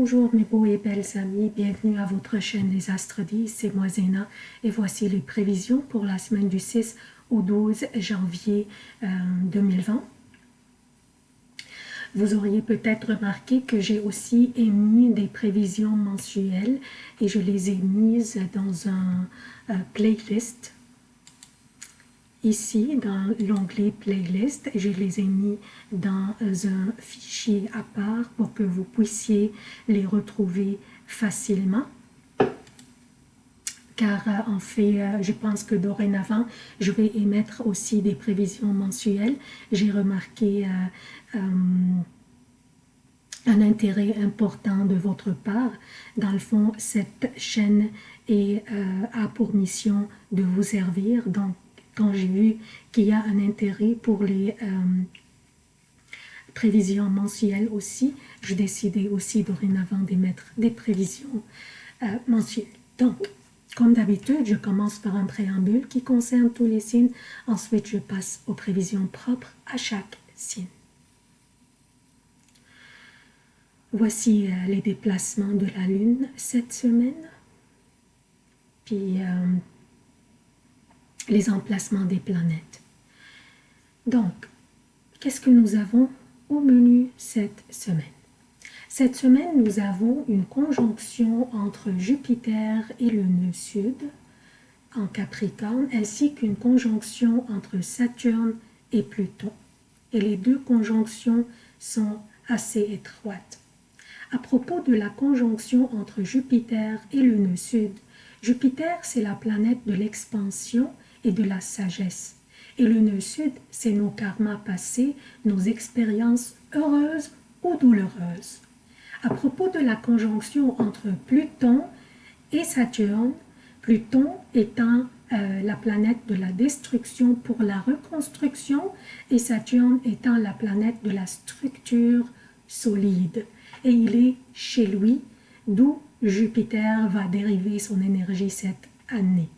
Bonjour mes beaux et belles amis, bienvenue à votre chaîne Les Astres 10, c'est moi Zéna. Et voici les prévisions pour la semaine du 6 au 12 janvier 2020. Euh, Vous auriez peut-être remarqué que j'ai aussi émis des prévisions mensuelles et je les ai mises dans un euh, playlist ici dans l'onglet playlist je les ai mis dans un fichier à part pour que vous puissiez les retrouver facilement car euh, en fait, euh, je pense que dorénavant, je vais émettre aussi des prévisions mensuelles. J'ai remarqué euh, un intérêt important de votre part. Dans le fond, cette chaîne est, a pour mission de vous servir. Donc, quand j'ai vu qu'il y a un intérêt pour les euh, prévisions mensuelles aussi, je décidais aussi dorénavant d'émettre des prévisions euh, mensuelles. Donc, comme d'habitude, je commence par un préambule qui concerne tous les signes. Ensuite, je passe aux prévisions propres à chaque signe. Voici euh, les déplacements de la Lune cette semaine. Puis, les emplacements des planètes. Donc, qu'est-ce que nous avons au menu cette semaine? Cette semaine, nous avons une conjonction entre Jupiter et le nœud sud en Capricorne, ainsi qu'une conjonction entre Saturne et Pluton. Et les deux conjonctions sont assez étroites. À propos de la conjonction entre Jupiter et le nœud sud, Jupiter, c'est la planète de l'expansion et de la sagesse. Et le nœud sud, c'est nos karmas passés, nos expériences heureuses ou douloureuses. À propos de la conjonction entre Pluton et Saturne, Pluton étant euh, la planète de la destruction pour la reconstruction et Saturne étant la planète de la structure solide. Et il est chez lui, d'où Jupiter va dériver son énergie cette année.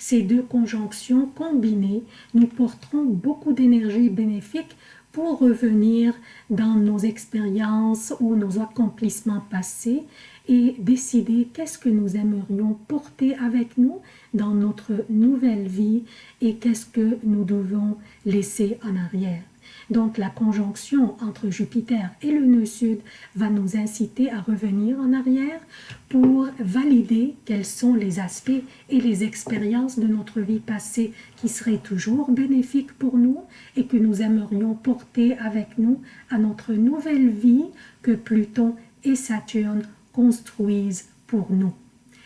Ces deux conjonctions combinées nous porteront beaucoup d'énergie bénéfique pour revenir dans nos expériences ou nos accomplissements passés et décider qu'est-ce que nous aimerions porter avec nous dans notre nouvelle vie et qu'est-ce que nous devons laisser en arrière. Donc la conjonction entre Jupiter et le nœud sud va nous inciter à revenir en arrière pour valider quels sont les aspects et les expériences de notre vie passée qui seraient toujours bénéfiques pour nous et que nous aimerions porter avec nous à notre nouvelle vie que Pluton et Saturne construisent pour nous.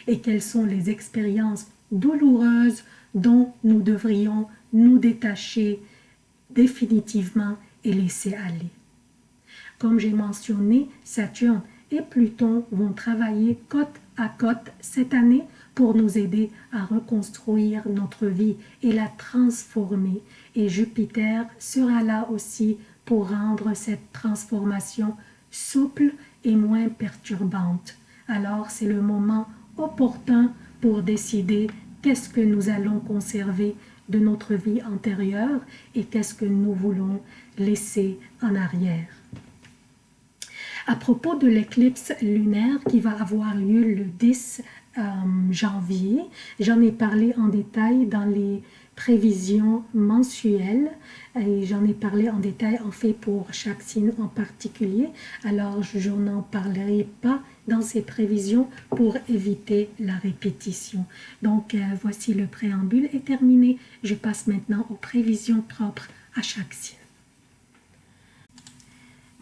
Et quelles sont les expériences douloureuses dont nous devrions nous détacher définitivement et laisser aller. Comme j'ai mentionné, Saturne et Pluton vont travailler côte à côte cette année pour nous aider à reconstruire notre vie et la transformer. Et Jupiter sera là aussi pour rendre cette transformation souple et moins perturbante. Alors c'est le moment opportun pour décider qu'est-ce que nous allons conserver de notre vie antérieure et qu'est-ce que nous voulons laisser en arrière. À propos de l'éclipse lunaire qui va avoir lieu le 10 euh, janvier, j'en ai parlé en détail dans les prévisions mensuelles et j'en ai parlé en détail en fait pour chaque signe en particulier alors je n'en parlerai pas dans ces prévisions pour éviter la répétition. Donc euh, voici le préambule est terminé. Je passe maintenant aux prévisions propres à chaque signe.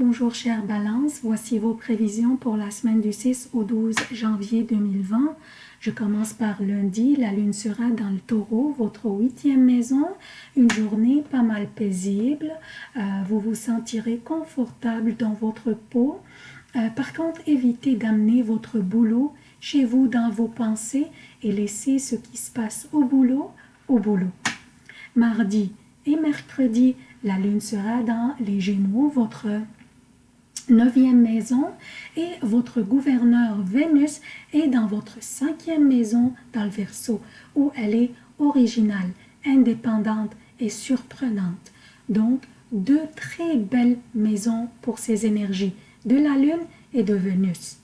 Bonjour chère Balance, voici vos prévisions pour la semaine du 6 au 12 janvier 2020. Je commence par lundi, la lune sera dans le taureau, votre huitième maison, une journée pas mal paisible, euh, vous vous sentirez confortable dans votre peau, euh, par contre, évitez d'amener votre boulot chez vous dans vos pensées et laissez ce qui se passe au boulot au boulot. Mardi et mercredi, la lune sera dans les Gémeaux, votre neuvième maison, et votre gouverneur Vénus est dans votre cinquième maison dans le Verseau, où elle est originale, indépendante et surprenante. Donc, deux très belles maisons pour ces énergies de la Lune et de Vénus.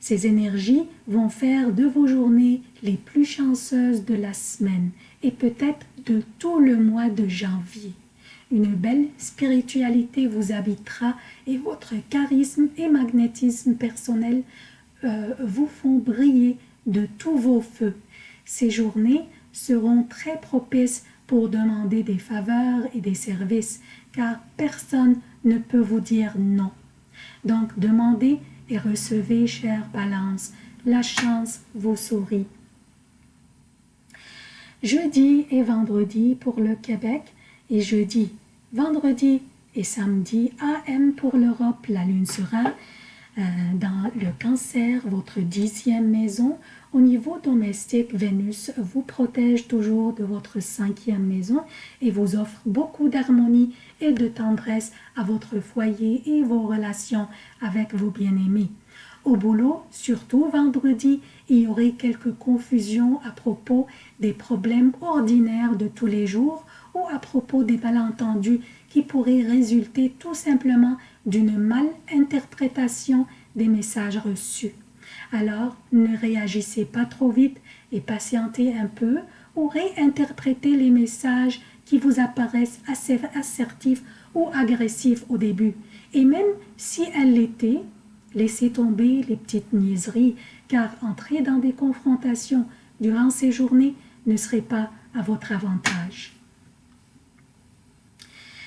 Ces énergies vont faire de vos journées les plus chanceuses de la semaine et peut-être de tout le mois de janvier. Une belle spiritualité vous habitera et votre charisme et magnétisme personnel euh, vous font briller de tous vos feux. Ces journées seront très propices pour demander des faveurs et des services, car personne ne peut vous dire non. Donc demandez et recevez, chère Balance, la chance vous sourit. Jeudi et vendredi pour le Québec et jeudi, vendredi et samedi AM pour l'Europe, la lune sera euh, dans le cancer, votre dixième maison, au niveau domestique, Vénus vous protège toujours de votre cinquième maison et vous offre beaucoup d'harmonie et de tendresse à votre foyer et vos relations avec vos bien-aimés. Au boulot, surtout vendredi, il y aurait quelques confusions à propos des problèmes ordinaires de tous les jours ou à propos des malentendus qui pourraient résulter tout simplement d'une mal interprétation des messages reçus. Alors, ne réagissez pas trop vite et patientez un peu ou réinterprétez les messages qui vous apparaissent assez assertifs ou agressifs au début. Et même si elles l'étaient, laissez tomber les petites niaiseries, car entrer dans des confrontations durant ces journées ne serait pas à votre avantage.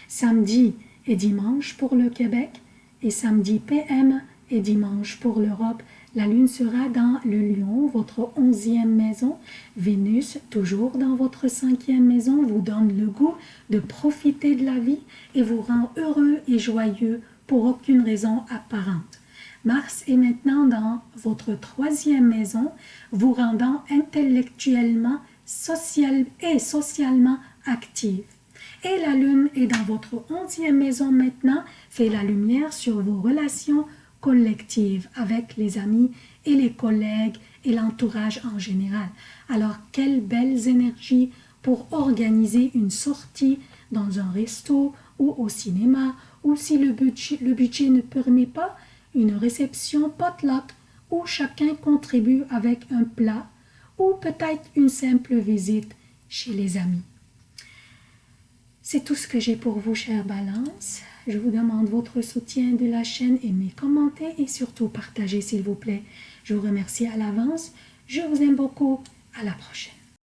Samedi et dimanche pour le Québec et samedi PM et dimanche pour l'Europe la lune sera dans le lion, votre onzième maison. Vénus, toujours dans votre cinquième maison, vous donne le goût de profiter de la vie et vous rend heureux et joyeux pour aucune raison apparente. Mars est maintenant dans votre troisième maison, vous rendant intellectuellement social et socialement active. Et la lune est dans votre onzième maison maintenant, fait la lumière sur vos relations collective avec les amis et les collègues et l'entourage en général. Alors, quelles belles énergies pour organiser une sortie dans un resto ou au cinéma, ou si le budget, le budget ne permet pas, une réception potluck où chacun contribue avec un plat, ou peut-être une simple visite chez les amis. C'est tout ce que j'ai pour vous, chère Balance. Je vous demande votre soutien de la chaîne, aimez, commentez et surtout partagez s'il vous plaît. Je vous remercie à l'avance. Je vous aime beaucoup. À la prochaine.